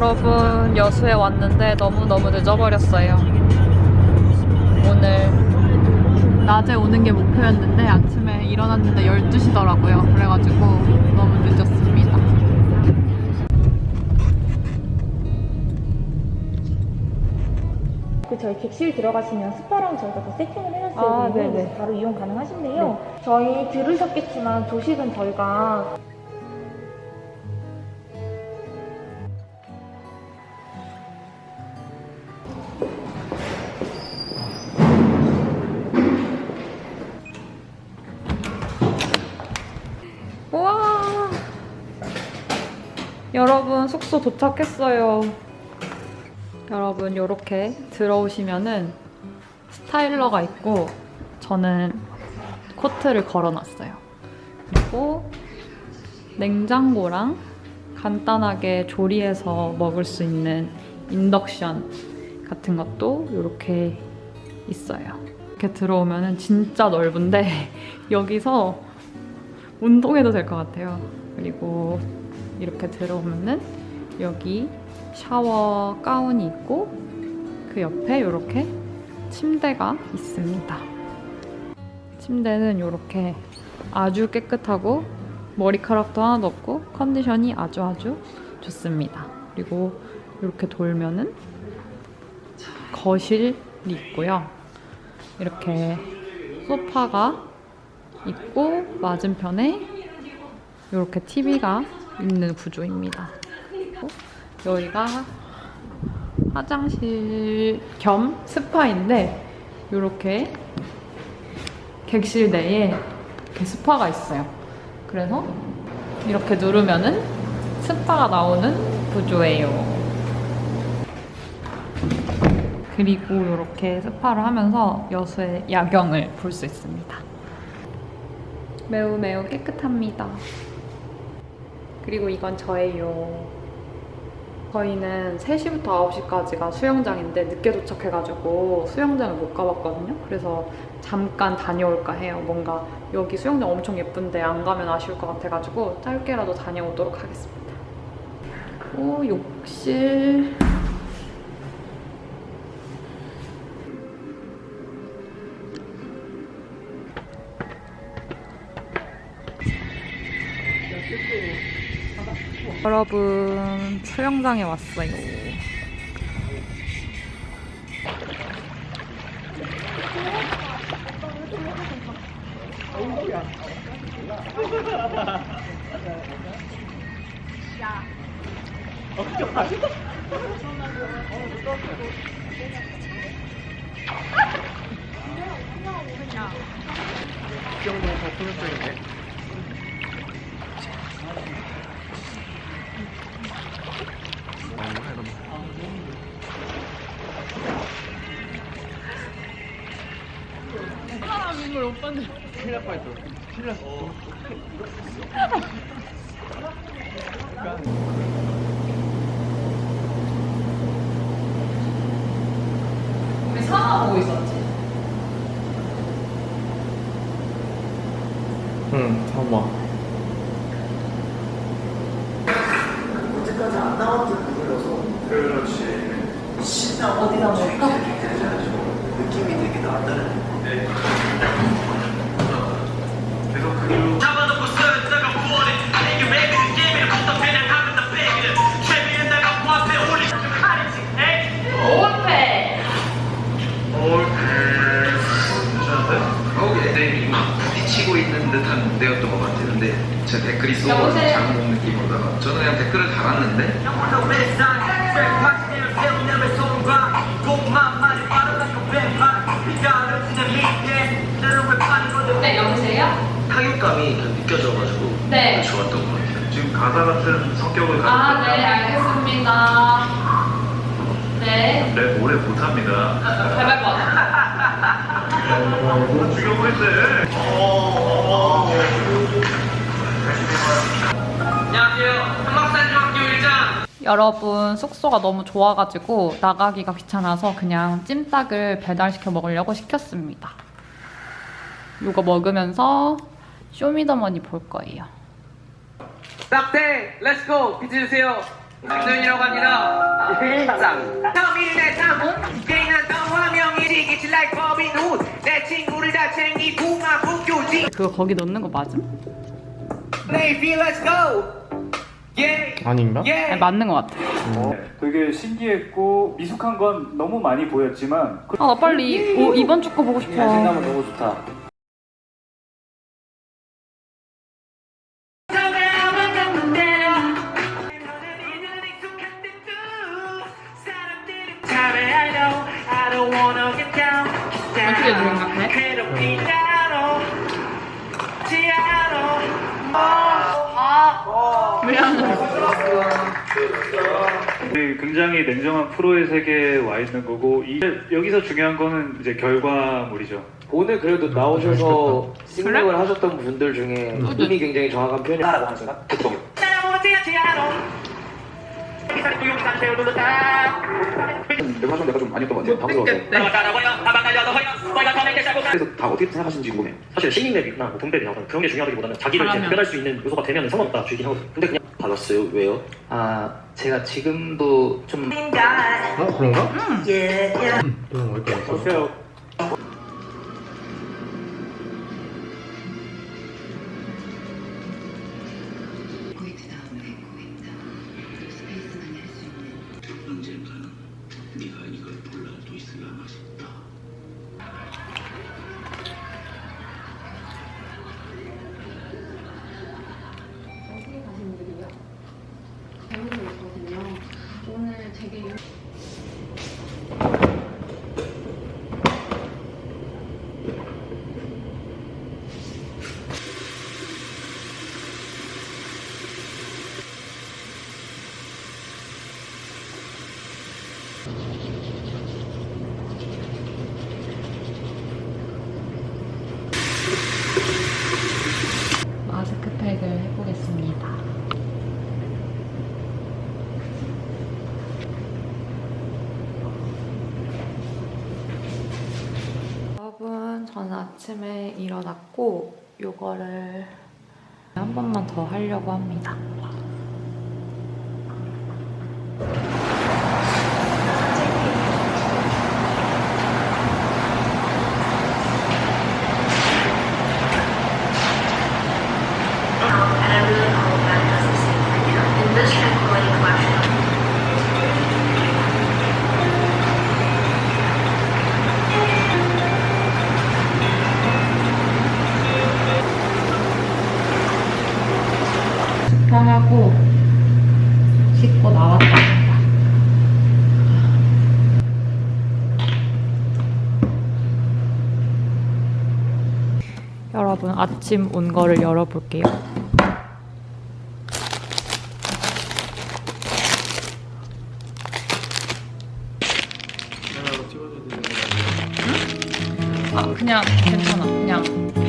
여러분 여수에 왔는데 너무너무 늦어버렸어요. 오늘 낮에 오는 게 목표였는데 아침에 일어났는데 12시더라고요. 그래가지고 너무 늦었습니다. 그 저희 객실 들어가시면 스파랑 저희가 다 세팅을 해놨어요. 아, 네네. 바로 이용 가능하신데요. 저희 들으셨겠지만 조식은 저희가 숙소 도착했어요. 여러분 이렇게 들어오시면은 스타일러가 있고 저는 코트를 걸어놨어요. 그리고 냉장고랑 간단하게 조리해서 먹을 수 있는 인덕션 같은 것도 이렇게 있어요. 이렇게 들어오면은 진짜 넓은데 여기서 운동해도 될 것 같아요. 그리고 이렇게 들어오면은 여기 샤워 가운이 있고 그 옆에 이렇게 침대가 있습니다. 침대는 이렇게 아주 깨끗하고 머리카락도 하나도 없고 컨디션이 아주 아주 좋습니다. 그리고 이렇게 돌면은 거실이 있고요. 이렇게 소파가 있고 맞은편에 이렇게 TV가 있는 구조입니다. 그리고 여기가 화장실 겸 스파인데 이렇게 객실 내에 이렇게 스파가 있어요. 그래서 이렇게 누르면은 스파가 나오는 구조예요. 그리고 이렇게 스파를 하면서 여수의 야경을 볼 수 있습니다. 매우 매우 깨끗합니다. 그리고 이건 저예요. 저희는 3시부터 9시까지가 수영장인데 늦게 도착해가지고 수영장을 못 가봤거든요. 그래서 잠깐 다녀올까 해요. 뭔가 여기 수영장 엄청 예쁜데 안 가면 아쉬울 것 같아가지고 짧게라도 다녀오도록 하겠습니다. 오, 욕실. 여러분 수영장에 왔어요. 수영동 더 소극적인데? 큰일 날 뻔했어. 큰일 났어. 우리 사과 보고 있었지? 응, 잠깐 제 댓글이 쏘고 장공 느낌으로다가 저는 그냥 댓글을 달았는데 네, 여보세요? 타격감이 좀 느껴져가지고 네. 좋았던 것 같아요. 지금 가사 같은 성격을 가지고 아, 네, 알겠습니다. 네. 랩 오래 못합니다. 가위바위보 하자. 죽여버렸대. 여러분 숙소가 너무 좋아가지고 나가기가 귀찮아서 그냥 찜닭을 배달시켜 먹으려고 시켰습니다. 이거 먹으면서 쇼미더머니 볼 거예요. 딱대 렛츠고 비트 주세요 박소연이라고 합니다. 일상. 처음이 내 삶. 개인한 화명이 지라이 법인 후. 내 친구를 다 챙기고 막 웃겨지. 그거 거기 넣는 거 맞음? Navy, let's go. Yeah. 아닌가? Yeah. 아니, 맞는 거 같아. 되게 신기했고 미숙한 건 너무 많이 보였지만 아 나 빨리 오, 이번 축구 보고 싶어. 너무 좋다. 어떻게 생각해? 네, 굉장히 냉정한 프로의 세계에 와 있는 거고 이, 여기서 중요한 거는 이제 결과물이죠. 오늘 그래도 나오셔서 싱글을 하셨던 분들 중에 음이 굉장히 정확한 표현이 라고 하는 순간 대통령. 내가 하면 내가 좀 아니었던 것 같아요. 당스러워서. 그래서 다 어떻게 생각하시는지 궁금해요. 사실 신인랩이나 뭐 분배이나 그런 게 중요하기보다는 자기를 이제. 표현할 수 있는 요소가 되면 상관없다 주의긴 하거든요. 근데 그냥 받았어요? 왜요? 아 제가 지금도 좀 어 그런가? 음. 음. 왜 이렇 게 보세요. 마스크팩을 해보겠습니다. 저는 아침에 일어났고 요거를 한 번만 더 하려고 합니다. 스파하고 씻고 나왔답니다. 여러분 아침 온 거를 열어볼게요. 아 그냥 괜찮아 그냥